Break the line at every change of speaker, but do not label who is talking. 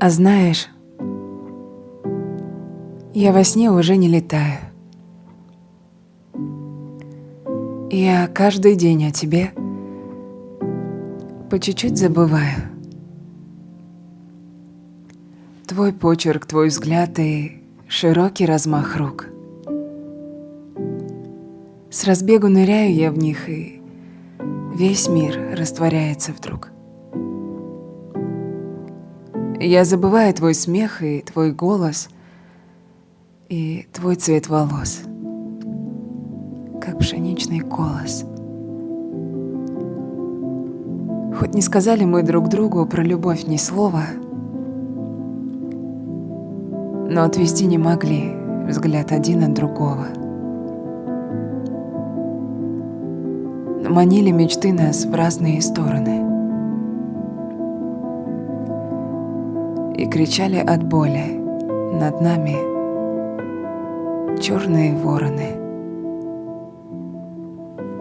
А знаешь, я во сне уже не летаю. Я каждый день о тебе по чуть-чуть забываю. Твой почерк, твой взгляд и широкий размах рук. С разбегу ныряю я в них, и весь мир растворяется вдруг. Я забываю твой смех и твой голос, и твой цвет волос, как пшеничный колос. Хоть не сказали мы друг другу про любовь ни слова, но отвести не могли взгляд один от другого. Манили мечты нас в разные стороны. И кричали от боли над нами черные вороны.